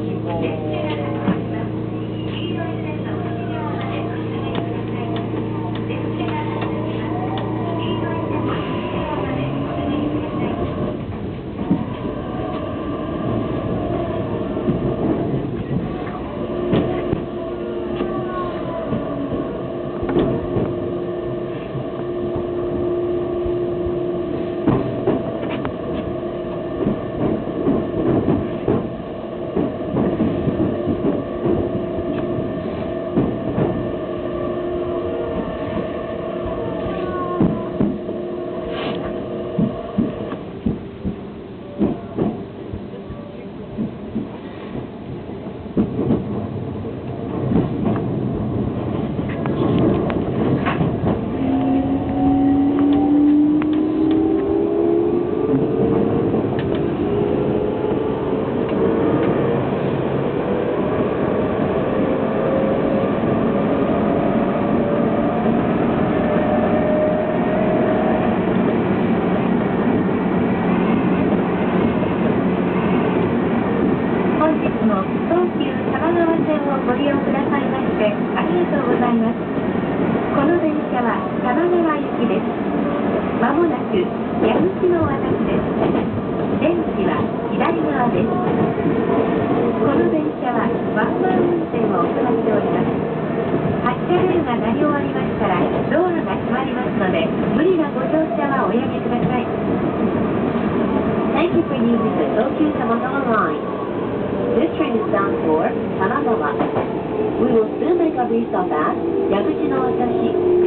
people 本日も東急多摩川線をご利用くださいましてありがとうございます。この電車は多摩川行きです。まもなく矢口の渡しです。出口は左側です。この電車はワンマン運転を行っております。発車ベルが鳴り終わりましたら道路が閉まりますので無理なご乗車はおやめください。Thank you for using the Tokyo Tamagawa line. This train is bound for Kanagawa. We will soon make a restop at Yaguchi no Watashi.